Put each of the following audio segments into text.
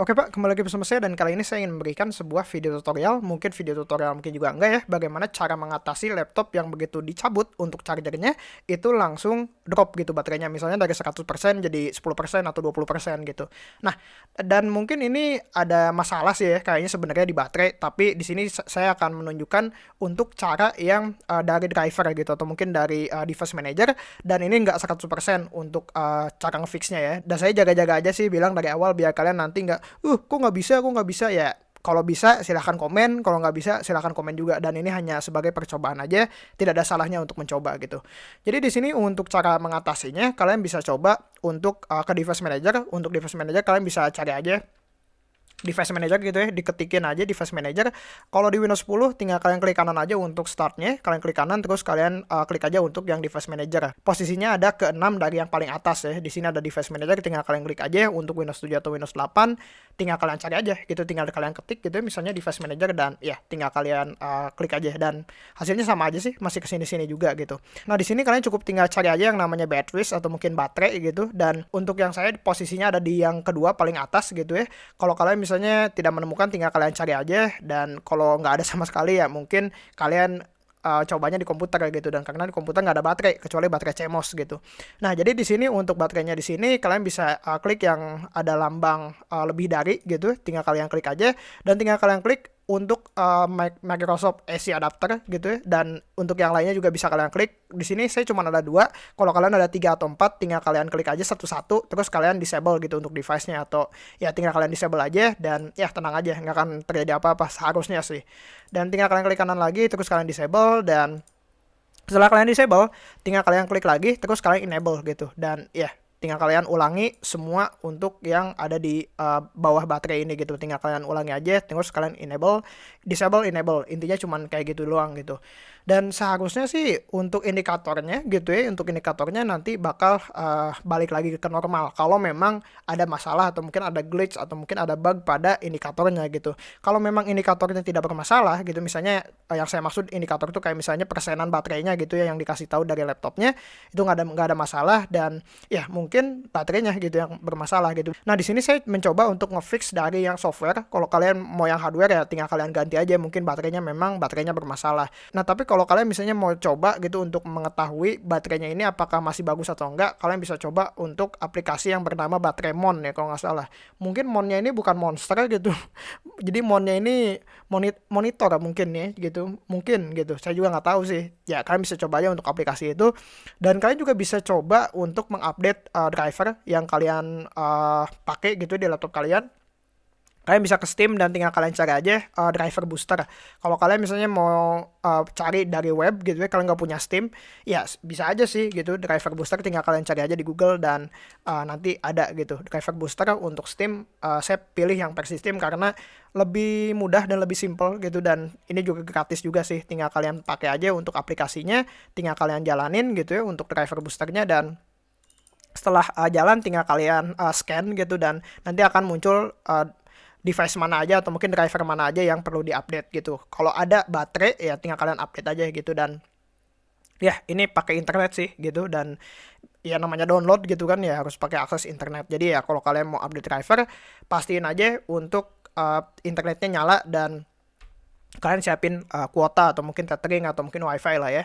Oke Pak, kembali lagi bersama saya dan kali ini saya ingin memberikan sebuah video tutorial, mungkin video tutorial mungkin juga enggak ya, bagaimana cara mengatasi laptop yang begitu dicabut untuk chargernya itu langsung drop gitu baterainya, misalnya dari 100% jadi 10% atau 20% gitu. Nah, dan mungkin ini ada masalah sih ya, kayaknya sebenarnya di baterai, tapi di sini saya akan menunjukkan untuk cara yang uh, dari driver gitu, atau mungkin dari uh, device manager, dan ini enggak 100% untuk uh, cara ngefixnya ya. Dan saya jaga-jaga aja sih bilang dari awal biar kalian nanti nggak uh kok nggak bisa kok nggak bisa ya kalau bisa silahkan komen, kalau nggak bisa silahkan komen juga. Dan ini hanya sebagai percobaan aja, tidak ada salahnya untuk mencoba gitu. Jadi di sini untuk cara mengatasinya, kalian bisa coba untuk uh, ke device manager. Untuk device manager kalian bisa cari aja device manager gitu ya, diketikin aja device manager. Kalau di Windows 10 tinggal kalian klik kanan aja untuk startnya, kalian klik kanan terus kalian uh, klik aja untuk yang device manager. Posisinya ada ke 6 dari yang paling atas ya. Di sini ada device manager, tinggal kalian klik aja untuk Windows 7 atau Windows 8, tinggal kalian cari aja gitu, tinggal kalian ketik gitu ya, misalnya device manager dan ya tinggal kalian uh, klik aja dan hasilnya sama aja sih, masih ke sini-sini juga gitu. Nah di sini kalian cukup tinggal cari aja yang namanya batteries atau mungkin baterai gitu dan untuk yang saya posisinya ada di yang kedua paling atas gitu ya. Kalau kalian misalnya tidak menemukan tinggal kalian cari aja. Dan kalau nggak ada sama sekali ya mungkin kalian uh, cobanya di komputer gitu. Dan karena di komputer nggak ada baterai kecuali baterai CMOS gitu. Nah jadi di sini untuk baterainya di sini kalian bisa uh, klik yang ada lambang uh, lebih dari gitu, tinggal kalian klik aja. Dan tinggal kalian klik untuk uh, Microsoft AC adapter gitu ya. Dan untuk yang lainnya juga bisa kalian klik. Di sini saya cuma ada dua. Kalau kalian ada tiga atau empat tinggal kalian klik aja satu-satu. Terus kalian disable gitu untuk device-nya. Atau ya tinggal kalian disable aja dan ya tenang aja. Nggak akan terjadi apa-apa seharusnya sih. Dan tinggal kalian klik kanan lagi terus kalian disable. Dan setelah kalian disable tinggal kalian klik lagi terus kalian enable gitu. Dan ya tinggal kalian ulangi semua untuk yang ada di uh, bawah baterai ini gitu. Tinggal kalian ulangi aja terus kalian enable disable enable. Intinya cuman kayak gitu doang gitu. Dan seharusnya sih untuk indikatornya gitu ya untuk indikatornya nanti bakal uh, balik lagi ke normal. Kalau memang ada masalah atau mungkin ada glitch atau mungkin ada bug pada indikatornya gitu. Kalau memang indikatornya tidak bermasalah gitu misalnya uh, yang saya maksud indikator itu kayak misalnya persenan baterainya gitu ya yang dikasih tahu dari laptopnya itu nggak ada nggak ada masalah. Dan ya mungkin baterainya gitu yang bermasalah gitu nah di sini saya mencoba untuk ngefix dari yang software kalau kalian mau yang hardware ya tinggal kalian ganti aja mungkin baterainya memang baterainya bermasalah nah tapi kalau kalian misalnya mau coba gitu untuk mengetahui baterainya ini apakah masih bagus atau enggak, kalian bisa coba untuk aplikasi yang bernama baterai mon ya kalau nggak salah. Mungkin monnya ini bukan monster gitu. Jadi monnya ini monit monitor mungkin ya gitu. Mungkin gitu. Saya juga nggak tahu sih. Ya kalian bisa coba aja untuk aplikasi itu. Dan kalian juga bisa coba untuk mengupdate driver yang kalian uh, pakai gitu di laptop kalian kalian bisa ke Steam dan tinggal kalian cari aja uh, driver booster. Kalau kalian misalnya mau uh, cari dari web gitu ya, kalian nggak punya Steam, ya bisa aja sih gitu driver booster tinggal kalian cari aja di Google dan uh, nanti ada gitu driver booster untuk Steam. Uh, saya pilih yang versi Steam karena lebih mudah dan lebih simple gitu dan ini juga gratis juga sih. Tinggal kalian pakai aja untuk aplikasinya, tinggal kalian jalanin gitu ya untuk driver boosternya dan setelah uh, jalan tinggal kalian uh, scan gitu dan nanti akan muncul uh, device mana aja atau mungkin driver mana aja yang perlu diupdate gitu. Kalau ada baterai ya tinggal kalian update aja gitu dan ya ini pakai internet sih gitu dan ya namanya download gitu kan ya harus pakai akses internet. Jadi ya kalau kalian mau update driver pastiin aja untuk uh, internetnya nyala dan kalian siapin uh, kuota atau mungkin tethering atau mungkin wifi lah ya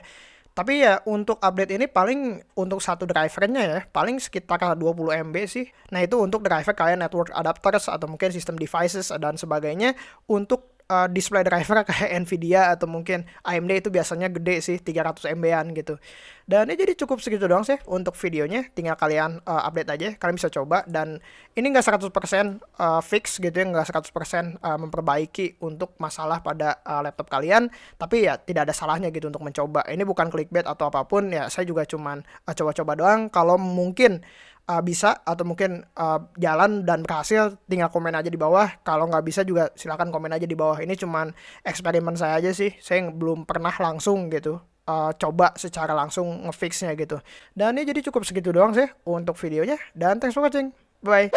tapi ya untuk update ini paling untuk satu drivernya ya, paling sekitar 20 MB sih. Nah itu untuk driver kayak network adapters atau mungkin sistem devices dan sebagainya. Untuk uh, display driver kayak Nvidia atau mungkin AMD itu biasanya gede sih 300 MB-an gitu. Dan ini jadi cukup segitu doang sih untuk videonya. Tinggal kalian uh, update aja, kalian bisa coba dan ini nggak 100% uh, fix gitu ya, nggak 100% uh, memperbaiki untuk masalah pada uh, laptop kalian, tapi ya tidak ada salahnya gitu untuk mencoba. Ini bukan clickbait atau apa pun ya, saya juga cuman coba-coba uh, doang kalau mungkin uh, bisa atau mungkin uh, jalan dan berhasil tinggal komen aja di bawah. Kalau nggak bisa juga silahkan komen aja di bawah. Ini cuman eksperimen saya aja sih. Saya belum pernah langsung gitu uh, coba secara langsung ngefixnya gitu. Dan ini jadi cukup segitu doang sih untuk videonya. Dan thanks for watching. Bye